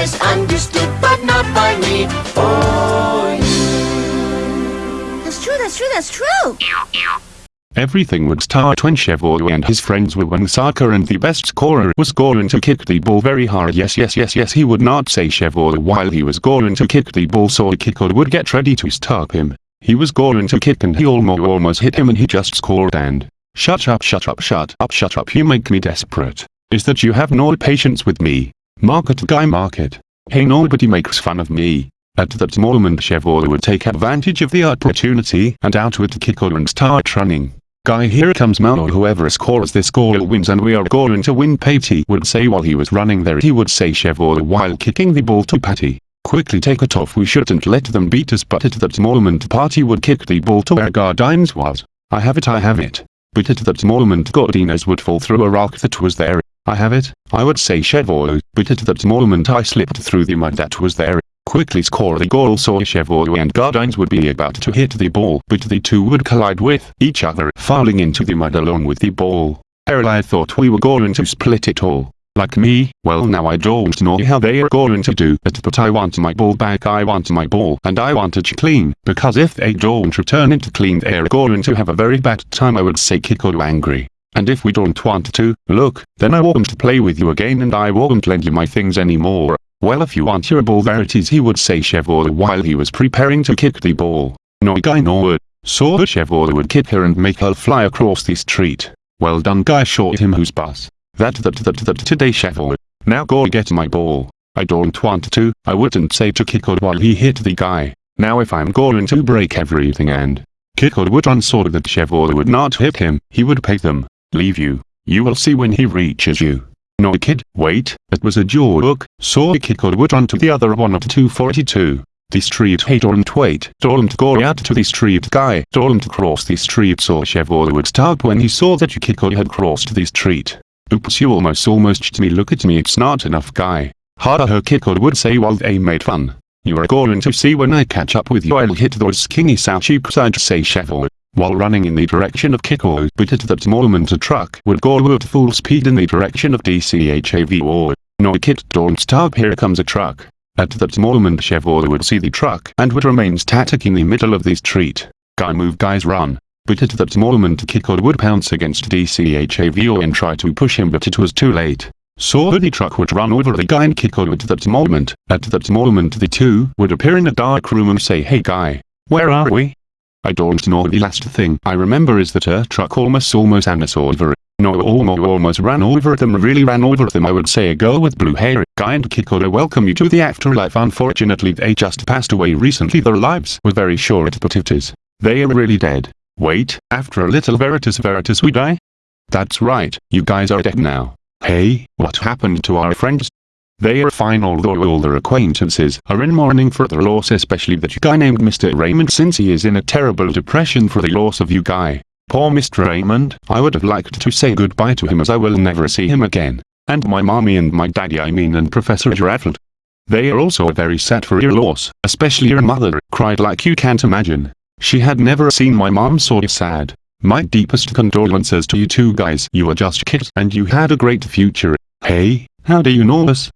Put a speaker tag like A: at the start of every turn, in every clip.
A: misunderstood, but not by me. For you.
B: That's true, that's true, that's true.
C: Everything would start when Chevrolet and his friends were winning soccer and the best scorer was going to kick the ball very hard. Yes, yes, yes, yes, he would not say Chevrolet while he was going to kick the ball so the kicker would get ready to stop him. He was going to kick and he almost almost hit him and he just scored and Shut up, shut up, shut up, shut up, you make me desperate. Is that you have no patience with me? Market guy market. Hey nobody makes fun of me. At that moment Chevrolet would take advantage of the opportunity and out with the kicker and start running. Guy here comes Mao whoever scores this goal wins and we are going to win Patty would say while he was running there he would say Chevrolet while kicking the ball to Patty. Quickly take it off we shouldn't let them beat us but at that moment Patty would kick the ball to where Gardines was. I have it I have it. But at that moment Gardines would fall through a rock that was there. I have it, I would say Chevrolet, but at that moment I slipped through the mud that was there quickly score the goal so Chevrolet and Gardines would be about to hit the ball but the two would collide with each other falling into the mud along with the ball. Errol I thought we were going to split it all. Like me, well now I don't know how they are going to do it but I want my ball back I want my ball and I want it clean because if they don't return it clean they are going to have a very bad time I would say Kiko angry. And if we don't want to, look, then I won't play with you again and I won't lend you my things anymore. Well if you want your ball there it is he would say Chevrolet while he was preparing to kick the ball. No guy no would. So Chevrolet would kick her and make her fly across the street. Well done guy shot him whose bus. That that that that today Chevrolet. Now go get my ball. I don't want to, I wouldn't say to her while he hit the guy. Now if I'm going to break everything and Kicker would so that Chevrolet would not hit him, he would pay them, leave you. You will see when he reaches you. No kid, wait, it was a joke, so kid would run to the other one of 242. The street hey don't wait, don't go out to the street guy, don't cross the street so Chevrolet would stop when he saw that you kid had crossed the street. Oops you almost almost me look at me it's not enough guy. Harder her kid would say while they made fun. You are going to see when I catch up with you I'll hit those skinny cheeks I'd say Chevrolet while running in the direction of Kiko but at that moment a truck would go at full speed in the direction of DCHAV or No kid don't stop here comes a truck. At that moment Chevrolet would see the truck and would remain static in the middle of the street. Guy move guys run. But at that moment Kiko would pounce against DCHAVO and try to push him but it was too late. So the truck would run over the guy and Kiko at that moment. At that moment the two would appear in a dark room and say hey guy, where are we? I don't know the last thing I remember is that a truck almost almost ran us over. No almost almost ran over them really ran over them I would say a girl with blue hair, guy and Kikora welcome you to the afterlife unfortunately they just passed away recently their lives were very short but it is. They are really dead. Wait, after a little veritas veritas we die? That's right, you guys are dead now. Hey, what happened to our friends? They are fine although all their acquaintances are in mourning for their loss especially that guy named Mr. Raymond since he is in a terrible depression for the loss of you guy. Poor Mr. Raymond, I would have liked to say goodbye to him as I will never see him again. And my mommy and my daddy I mean and Professor Raffled. They are also very sad for your loss, especially your mother, cried like you can't imagine. She had never seen my mom so sad. My deepest condolences to you two guys. You are just kids and you had a great future. Hey, how do you know us?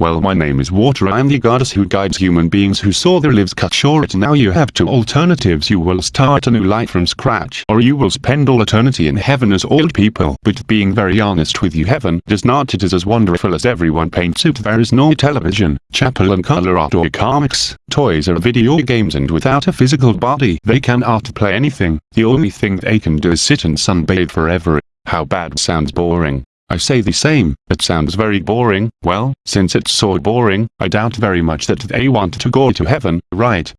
C: Well my name is Water I am the goddess who guides human beings who saw their lives cut short. Now you have two alternatives. You will start a new life from scratch or you will spend all eternity in heaven as old people. But being very honest with you heaven does not it is as wonderful as everyone paints it. There is no television, chapel and color art or comics, toys or video games and without a physical body they cannot play anything, the only thing they can do is sit and sunbathe forever. How bad sounds boring. I say the same, it sounds very boring, well, since it's so boring, I doubt very much that they want to go to heaven, right?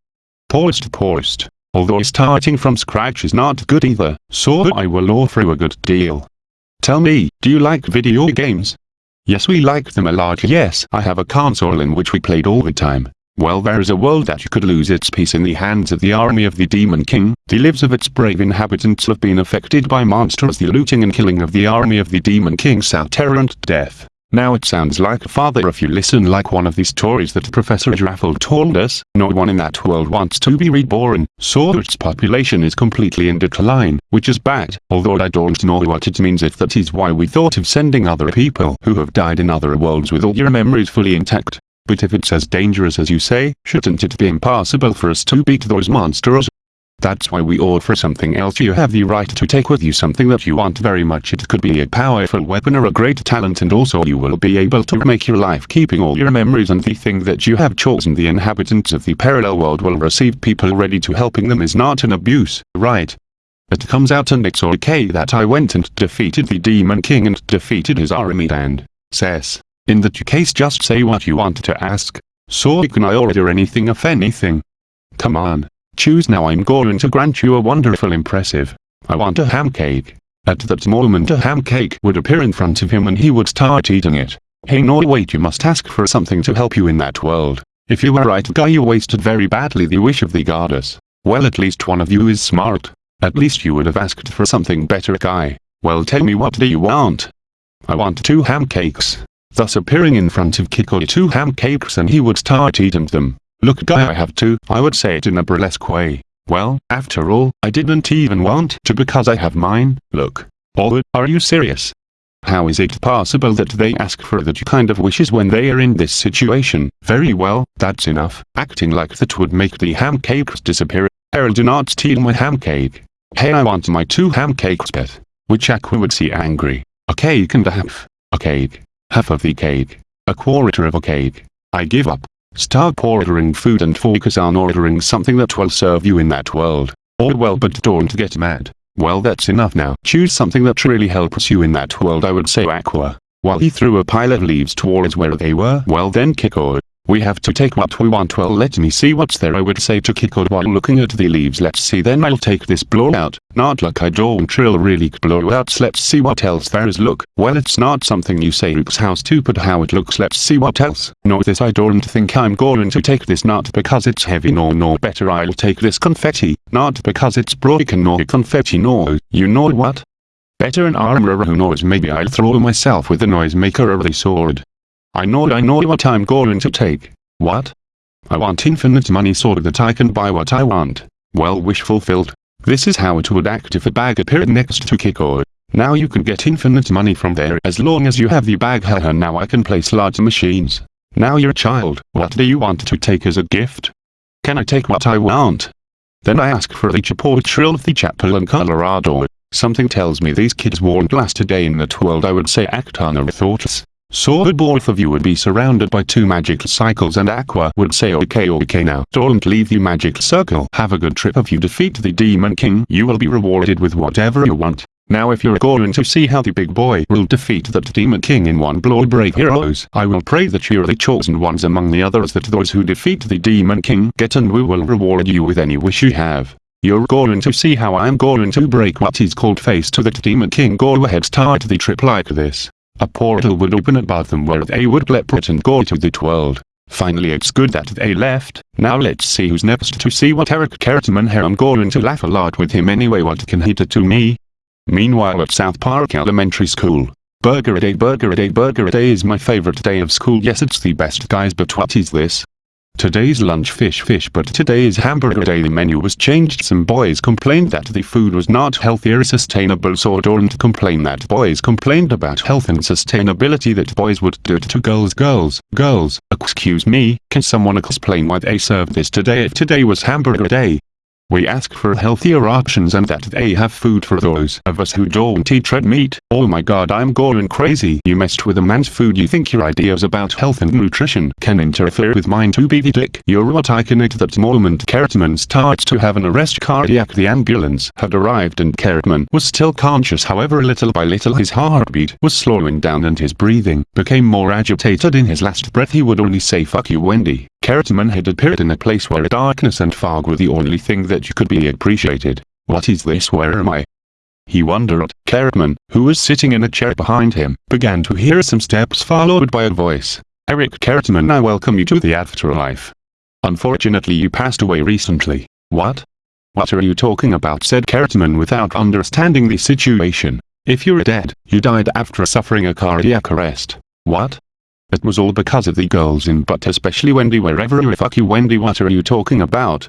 C: Poorest poorest. Although starting from scratch is not good either, so I will offer you a good deal. Tell me, do you like video games? Yes we like them a lot yes I have a console in which we played all the time. Well there is a world that could lose its peace in the hands of the army of the Demon King, the lives of its brave inhabitants have been affected by monsters the looting and killing of the army of the Demon King saw terror and death. Now it sounds like a father if you listen like one of the stories that Professor Raffle told us, no one in that world wants to be reborn, so its population is completely in decline, which is bad, although I don't know what it means if that is why we thought of sending other people who have died in other worlds with all your memories fully intact. But if it's as dangerous as you say, shouldn't it be impossible for us to beat those monsters? That's why we offer something else you have the right to take with you something that you want very much it could be a powerful weapon or a great talent and also you will be able to make your life keeping all your memories and the thing that you have chosen the inhabitants of the parallel world will receive people ready to helping them is not an abuse, right? It comes out and it's okay that I went and defeated the Demon King and defeated his army and, says, in that case just say what you want to ask. So can I order anything if anything? Come on. Choose now I'm going to grant you a wonderful impressive. I want a ham cake. At that moment a ham cake would appear in front of him and he would start eating it. Hey no wait you must ask for something to help you in that world. If you were right guy you wasted very badly the wish of the goddess. Well at least one of you is smart. At least you would have asked for something better guy. Well tell me what do you want? I want two ham cakes. Thus appearing in front of Kiko two ham cakes and he would start eating them. Look guy I have two, I would say it in a burlesque way. Well, after all, I didn't even want to because I have mine, look. Oh, are you serious? How is it possible that they ask for that kind of wishes when they are in this situation? Very well, that's enough. Acting like that would make the ham cakes disappear. Errol do not steal my ham cake. Hey I want my two ham cakes pet. Which Aqua would see angry. A cake and a half. A cake. Half of the cake. A quarter of a cake. I give up. Stop ordering food and focus on ordering something that will serve you in that world. Oh well but don't get mad. Well that's enough now. Choose something that really helps you in that world I would say Aqua. While he threw a pile of leaves towards where they were. Well then Kiko. We have to take what we want. Well let me see what's there I would say to Kiko while looking at the leaves. Let's see then I'll take this blow out. not like I don't really blowouts let's see what else there is. Look, well it's not something you say looks how stupid how it looks. Let's see what else, no this I don't think I'm going to take this. Not because it's heavy no no better I'll take this confetti, not because it's broken no confetti no, you know what? Better an armor who knows? Maybe I'll throw myself with the noisemaker or the sword. I know I know what I'm going to take. What? I want infinite money so that I can buy what I want. Well wish fulfilled. This is how it would act if a bag appeared next to Kiko. Now you can get infinite money from there as long as you have the bag haha now I can place large machines. Now you're a child, what do you want to take as a gift? Can I take what I want? Then I ask for the Chipotle of the Chapulín Colorado. Something tells me these kids won't last a day in that world I would say act on our thoughts. So both of you would be surrounded by two magic cycles and Aqua would say okay okay now don't leave the magic circle. Have a good trip if you defeat the Demon King you will be rewarded with whatever you want. Now if you're going to see how the big boy will defeat that Demon King in one blow brave heroes, I will pray that you're the chosen ones among the others that those who defeat the Demon King get and we will reward you with any wish you have. You're going to see how I'm going to break what is called face to that Demon King go ahead start the trip like this. A portal would open above them where they would leapfrog and go to that world. Finally it's good that they left, now let's see who's next to see what Eric Cartman here I'm going to laugh a lot with him anyway what can he do to me? Meanwhile at South Park Elementary School. Burger a day burger a day burger a day is my favorite day of school yes it's the best guys but what is this? Today's lunch fish fish but today's hamburger day the menu was changed. Some boys complained that the food was not healthy or sustainable so don't complain that boys complained about health and sustainability that boys would do it to girls. Girls girls excuse me can someone explain why they served this today? If today was hamburger day we ask for healthier options and that they have food for those of us who don't eat red meat. Oh my god I'm going crazy. You messed with a man's food you think your ideas about health and nutrition can interfere with mine to be the dick. You're what I can at that moment Cartman starts to have an arrest cardiac the ambulance had arrived and Cartman was still conscious however little by little his heartbeat was slowing down and his breathing became more agitated in his last breath he would only say fuck you Wendy. Cartman had appeared in a place where darkness and fog were the only thing that you could be appreciated. What is this where am I? He wondered. Cartman, who was sitting in a chair behind him, began to hear some steps followed by a voice. Eric Cartman I welcome you to the afterlife. Unfortunately you passed away recently. What? What are you talking about said Cartman without understanding the situation. If you're dead, you died after suffering a cardiac arrest. What? It was all because of the girls in but especially Wendy wherever you fuck you Wendy what are you talking about?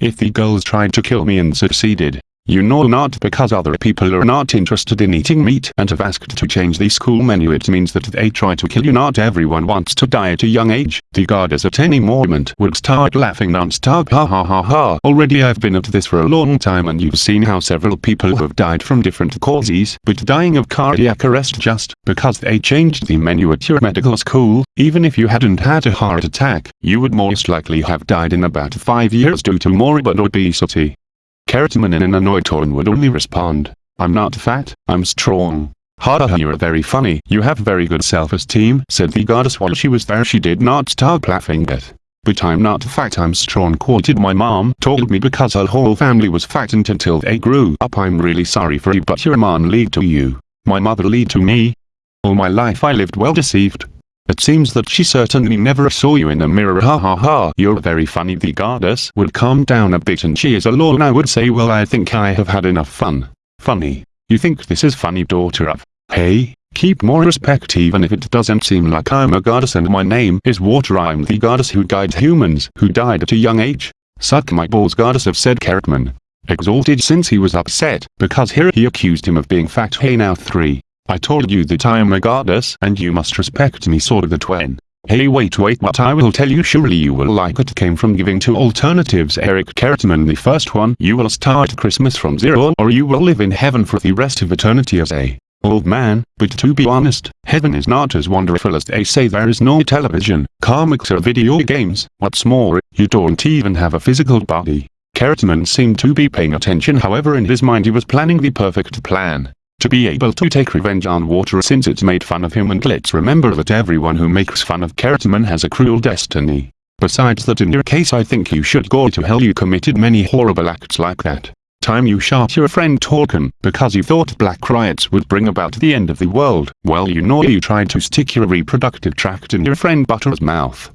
C: If the girls tried to kill me and succeeded, You know not because other people are not interested in eating meat and have asked to change the school menu it means that they try to kill you not everyone wants to die at a young age. The goddess at any moment would start laughing non-stop ha ha ha ha. Already I've been at this for a long time and you've seen how several people have died from different causes but dying of cardiac arrest just because they changed the menu at your medical school, even if you hadn't had a heart attack, you would most likely have died in about 5 years due to morbid obesity. Cartman in an annoyed tone would only respond, I'm not fat, I'm strong. Ha ha you're very funny. You have very good self-esteem, said the goddess while she was there she did not stop laughing yet. But I'm not fat I'm strong quoted my mom told me because her whole family was fattened until they grew up I'm really sorry for you but your mom lied to you. My mother lied to me. All my life I lived well deceived. It seems that she certainly never saw you in the mirror ha ha ha. You're very funny the goddess would calm down a bit and she is alone I would say well I think I have had enough fun. Funny. You think this is funny daughter of. Hey, keep more respect even if it doesn't seem like I'm a goddess and my name is Water I'm the goddess who guides humans who died at a young age. Suck my balls goddess of said Cartman. Exalted since he was upset because here he accused him of being fat hey now 3. I told you that I am a goddess and you must respect me sword of the twin. Hey wait wait what I will tell you surely you will like it. Came from giving two alternatives Eric Cartman the first one. You will start Christmas from zero or you will live in heaven for the rest of eternity as a old man, but to be honest, heaven is not as wonderful as they say. There is no television, comics or video games, what's more, you don't even have a physical body. Cartman seemed to be paying attention. However in his mind he was planning the perfect plan to be able to take revenge on Water since it's made fun of him and let's remember that everyone who makes fun of Cartman has a cruel destiny. Besides that in your case I think you should go to hell you committed many horrible acts like that. Time you shot your friend Token, because you thought black riots would bring about the end of the world. Well you know you tried to stick your reproductive tract in your friend Butters' mouth.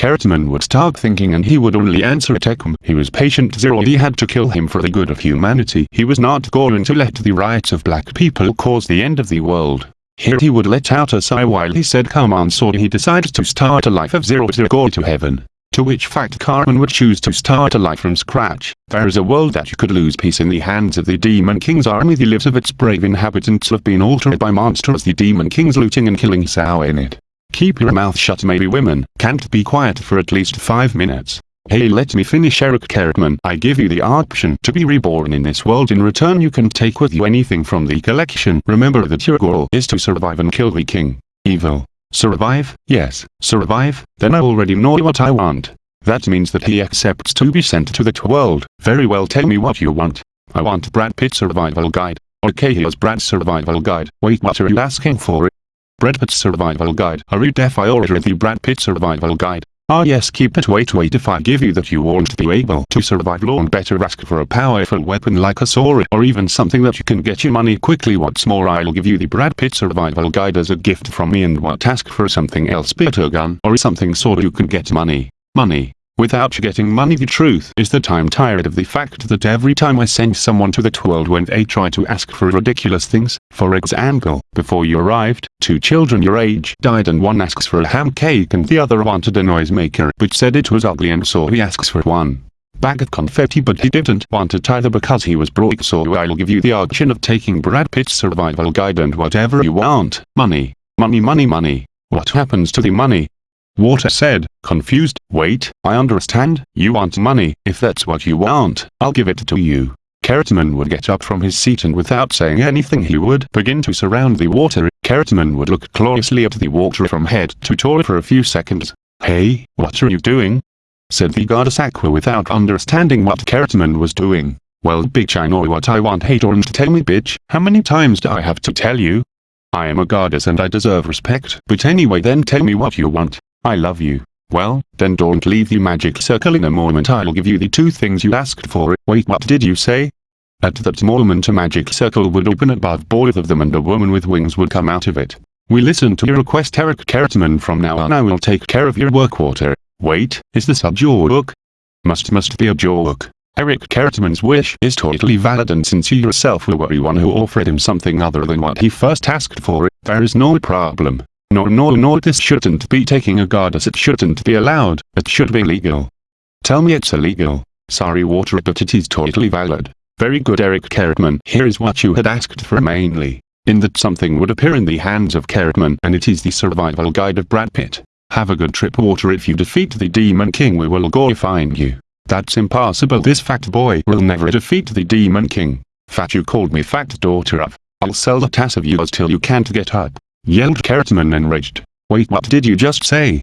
C: Cartman would start thinking and he would only answer at Ekum. He was patient zero he had to kill him for the good of humanity. He was not going to let the riots of black people cause the end of the world. Here he would let out a sigh while he said come on so he decided to start a life of zero to go to heaven. To which fact Cartman would choose to start a life from scratch. There is a world that you could lose peace in the hands of the Demon King's army the lives of its brave inhabitants have been altered by monsters the Demon King's looting and killing sow in it. Keep your mouth shut maybe women can't be quiet for at least 5 minutes. Hey let me finish Eric Cartman. I give you the option to be reborn in this world in return you can take with you anything from the collection. Remember that your goal is to survive and kill the king. Evil. Survive? Yes, survive, then I already know what I want. That means that he accepts to be sent to that world. Very well tell me what you want. I want Brad Pitt survival guide. Okay here's Brad's survival guide. Wait what are you asking for? Brad Pitt Survival Guide. Are you deaf I ordered the Brad Pitt Survival Guide. Ah yes keep it wait wait if I give you that you won't be able to survive long better ask for a powerful weapon like a sword or even something that you can get your money quickly what's more I'll give you the Brad Pitt Survival Guide as a gift from me and what ask for something else be it a gun or something so you can get money. Money without getting money the truth is that I'm tired of the fact that every time I send someone to that world when they try to ask for ridiculous things, for example, before you arrived, two children your age died and one asks for a ham cake and the other wanted a noisemaker but said it was ugly and so he asks for one bag of confetti but he didn't want it either because he was broke so I'll give you the option of taking Brad Pitt's survival guide and whatever you want, money, money money money. What happens to the money? Water said, confused, wait, I understand, you want money, if that's what you want, I'll give it to you. Cartman would get up from his seat and without saying anything he would begin to surround the water. Cartman would look closely at the water from head to toe for a few seconds. Hey, what are you doing? Said the goddess Aqua without understanding what Cartman was doing. Well bitch I know what I want hey don't tell me bitch, how many times do I have to tell you? I am a goddess and I deserve respect. But anyway then tell me what you want. I love you. Well, then don't leave the magic circle in a moment I'll give you the two things you asked for. Wait what did you say? At that moment a magic circle would open above both of them and a woman with wings would come out of it. We listen to your request Eric Cartman from now on I will take care of your work water. Wait, is this a joke? Must must be a joke. Eric Cartman's wish is totally valid and since you yourself were the one who offered him something other than what he first asked for, there is no problem. No no no this shouldn't be taking a goddess it shouldn't be allowed, it should be legal. Tell me it's illegal. Sorry water but it is totally valid. Very good Eric Cartman. Here is what you had asked for mainly. In that something would appear in the hands of Cartman and it is the survival guide of Brad Pitt. Have a good trip water if you defeat the Demon King we will go find you. That's impossible this fat boy will never defeat the Demon King. Fat you called me fat daughter of. I'll sell the tass of yours till you can't get up. Yelled Cartman enraged. Wait what did you just say?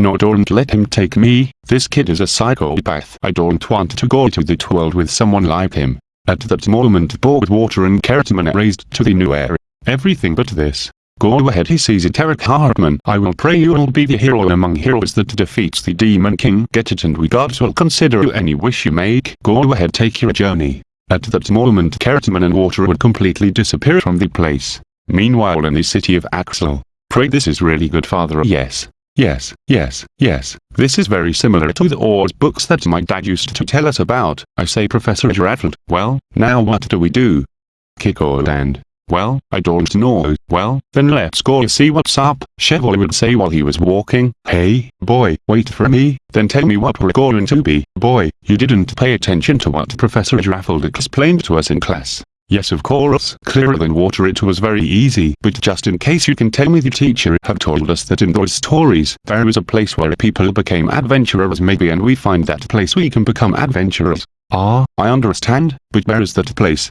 C: No don't let him take me, this kid is a psychopath. I don't want to go to that world with someone like him. At that moment Water and Cartman raised to the new air. Everything but this. Go ahead he sees it Eric Cartman. I will pray you will be the hero among heroes that defeats the Demon King. Get it and we gods will consider any wish you make. Go ahead take your journey. At that moment Cartman and Water would completely disappear from the place. Meanwhile in the city of Axel. Pray this is really good father yes. Yes, yes, yes, this is very similar to the Oz books that my dad used to tell us about. I say Professor Giraffe. Well, now what do we do? Kick or land? Well, I don't know. Well, then let's go see what's up. Chevrolet would say while he was walking. Hey, boy, wait for me, then tell me what we're going to be. Boy, you didn't pay attention to what Professor Giraffe explained to us in class. Yes of course, clearer than water it was very easy, but just in case you can tell me the teacher have told us that in those stories, there is a place where people became adventurers. Maybe and we find that place we can become adventurers. Ah, I understand, but where is that place?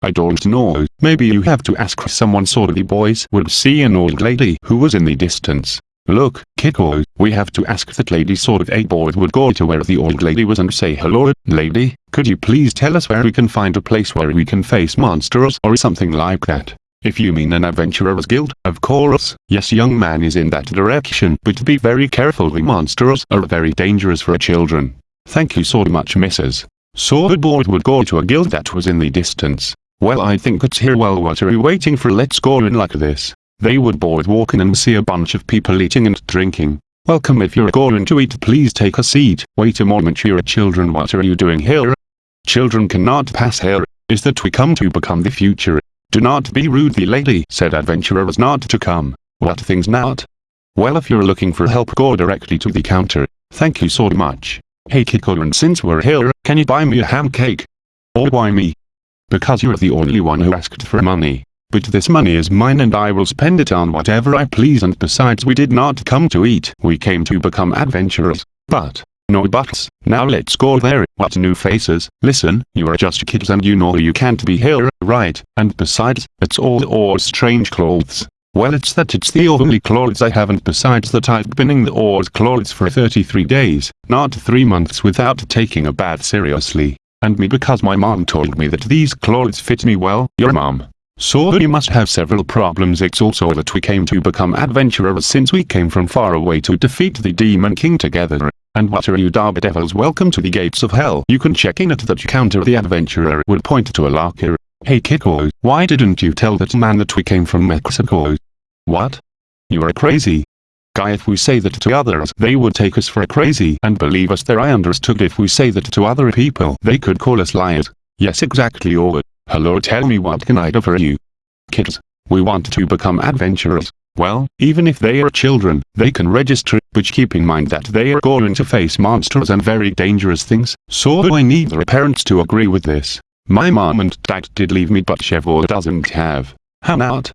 C: I don't know, maybe you have to ask someone. So the boys. Would see an old lady who was in the distance. Look, Kiko, we have to ask that lady so that a boy would go to where the old lady was and say hello, lady, could you please tell us where we can find a place where we can face monsters or something like that? If you mean an adventurer's guild, of course, yes young man is in that direction, but be very careful the monsters are very dangerous for children. Thank you so much missus. So the boy would go to a guild that was in the distance. Well I think it's here well what are you waiting for let's go in like this. They would both walk in and see a bunch of people eating and drinking. Welcome if you're going to eat please take a seat. Wait a moment you're children what are you doing here? Children cannot pass here. Is that we come to become the future? Do not be rude the lady said adventurers not to come. What things not? Well if you're looking for help go directly to the counter. Thank you so much. Hey Kiko and since we're here, can you buy me a ham cake? Or why me? Because you're the only one who asked for money. But this money is mine and I will spend it on whatever I please and besides we did not come to eat, we came to become adventurers. But, no buts, now let's go there, what new faces, listen, you are just kids and you know you can't be here, right, and besides, it's all the or strange clothes. Well it's that it's the only clothes I have and besides that I've been in the Oz clothes for 33 days, not 3 months without taking a bath seriously. And me because my mom told me that these clothes fit me well, your mom. So you must have several problems it's also that we came to become adventurers since we came from far away to defeat the Demon King together. And what are you Darby Devils welcome to the gates of hell. You can check in at that counter the adventurer would point to a locker. Hey Kiko, why didn't you tell that man that we came from Mexico? What? You are crazy. Guy if we say that to others they would take us for crazy and believe us there I understood if we say that to other people they could call us liars. Yes exactly or Hello tell me what can I do for you? Kids, we want to become adventurers. Well, even if they are children, they can register, but keep in mind that they are going to face monsters and very dangerous things, so I need their parents to agree with this. My mom and dad did leave me but Chevrolet doesn't have. How not?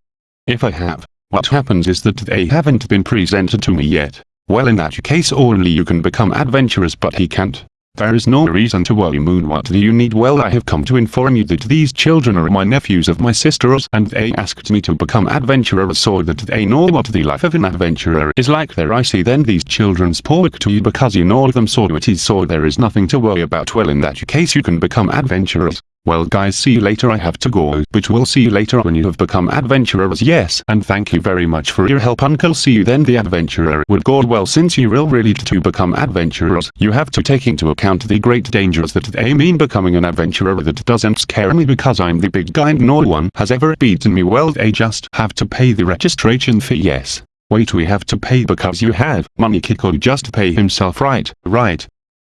C: If I have, what happens is that they haven't been presented to me yet. Well in that case only you can become adventurous but he can't. There is no reason to worry Moon what do you need. Well I have come to inform you that these children are my nephews of my sisters and they asked me to become adventurers so that they know what the life of an adventurer is like. There I see then these children spoke to you because you know them so it is so there is nothing to worry about. Well in that case you can become adventurers. Well guys see you later. I have to go but we'll see you later when you have become adventurers. Yes and thank you very much for your help uncle. See you then the adventurer. Would go well since you will really to become adventurers you have to take into account the great dangers that they mean becoming an adventurer that doesn't scare me because I'm the big guy and no one has ever beaten me. Well they just have to pay the registration fee. Yes. Wait we have to pay because you have. Money Kiko just pay himself. Right, right,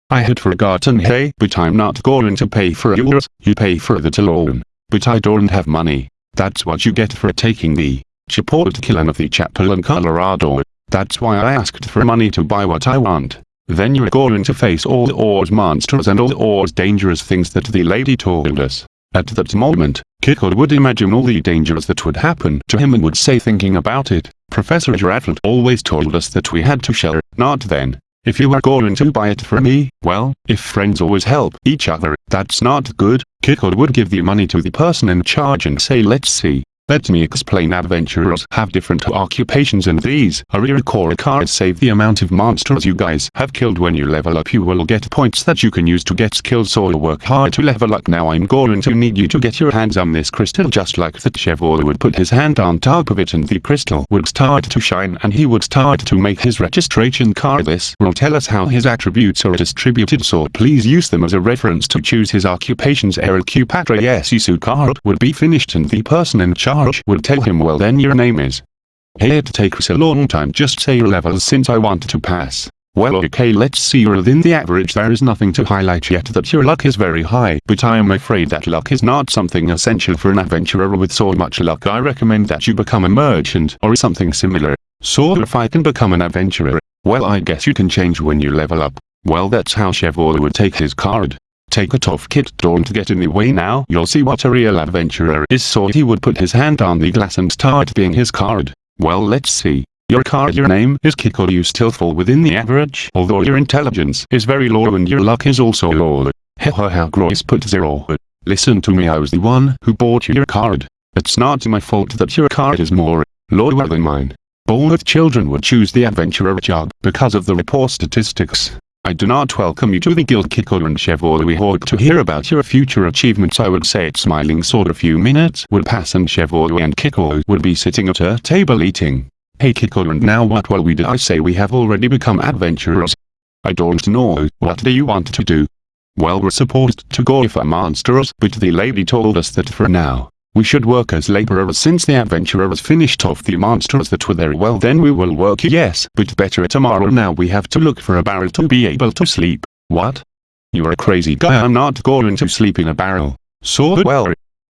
C: I had forgotten hey but I'm not going to pay for yours, you pay for that alone. But I don't have money. That's what you get for taking the Chipotle of the Chapulín Colorado. That's why I asked for money to buy what I want. Then you're going to face all the Oz monsters and all the Oz dangerous things that the lady told us. At that moment, Kiko would imagine all the dangers that would happen to him and would say thinking about it, Professor Giraffe always told us that we had to share, not then. If you are going to buy it for me, well, if friends always help each other, that's not good. Kiko would give the money to the person in charge and say let's see, let me explain adventurers have different occupations and these are core cards save the amount of monsters you guys have killed. When you level up you will get points that you can use to get skills. Or work hard to level up. Now I'm going to need you to get your hands on this crystal just like the Chevrolet would put his hand on top of it and the crystal would start to shine and he would start to make his registration card. This will tell us how his attributes are distributed. So please use them as a reference to choose his occupations. LQ Patra Yesisu card would be finished and the person in charge would tell him well then your name is. Hey it takes a long time just say your levels since I want to pass. Well okay let's see you're within the average there is nothing to highlight yet that your luck is very high but I am afraid that luck is not something essential for an adventurer with so much luck I recommend that you become a merchant or something similar. So if I can become an adventurer, well I guess you can change when you level up. Well that's how Chevrolet would take his card. Take it off Kit don't get in the way now you'll see what a real adventurer is so he would put his hand on the glass and start being his card. Well let's see. Your card your name is Kiko you still fall within the average although your intelligence is very low and your luck is also low. Hehe how Gross put zero. Listen to me I was the one who bought you your card. It's not my fault that your card is more lower than mine. Both children would choose the adventurer job because of the report statistics. I do not welcome you to the guild Kiko and Chevrolet we hope to hear about your future achievements I would say it's smiling sort of few minutes would pass and Chevrolet and Kiko would be sitting at a table eating. Hey Kiko and now what will we do I say we have already become adventurers. I don't know, what do you want to do? Well we're supposed to go for monsters but the lady told us that for now, we should work as laborers since the adventurers finished off the monsters that were there well then we will work yes but better tomorrow now we have to look for a barrel to be able to sleep. What? You're a crazy guy I'm not going to sleep in a barrel. So well.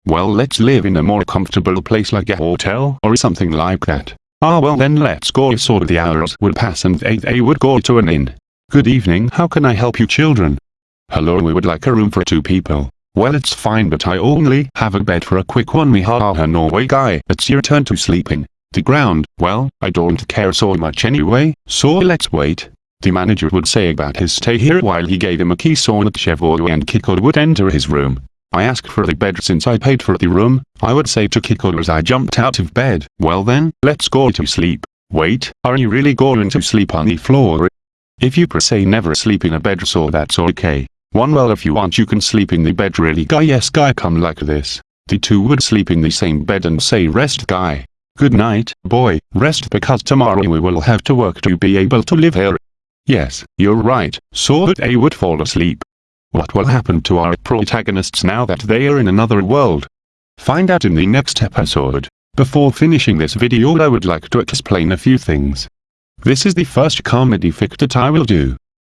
C: Well let's live in a more comfortable place like a hotel or something like that. Ah well then let's go so the hours would pass and they, they would go to an inn. Good evening how can I help you children? Hello we would like a room for two people. Well it's fine but I only have a bed for a quick one me ha ha no way guy it's your turn to sleeping. The ground, well, I don't care so much anyway, so let's wait. The manager would say about his stay here while he gave him a key so that Chevrolet and Kiko would enter his room. I asked for the bed since I paid for the room, I would say to Kiko as I jumped out of bed. Well then, let's go to sleep. Wait, are you really going to sleep on the floor? If you per se never sleep in a bed so that's okay. One well if you want you can sleep in the bed really guy yes guy come like this. The two would sleep in the same bed and say rest guy. Good night, boy, rest because tomorrow we will have to work to be able to live here. Yes, you're right, so that they would fall asleep. What will happen to our protagonists now that they are in another world? Find out in the next episode. Before finishing this video I would like to explain a few things. This is the first comedy fic that I will do.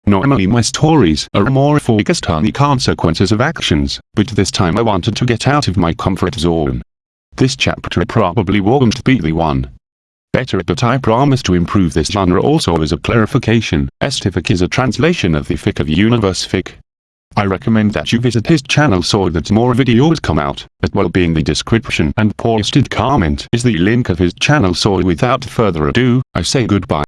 C: Normally my stories are more focused on the consequences of actions, but this time I wanted to get out of my comfort zone. This chapter probably won't be the one. Better but I promise to improve this genre also as a clarification, Estific is a translation of the fic of Universe fic. I recommend that you visit his channel so that more videos come out, as well be in the description and posted comment is the link of his channel so without further ado, I say goodbye.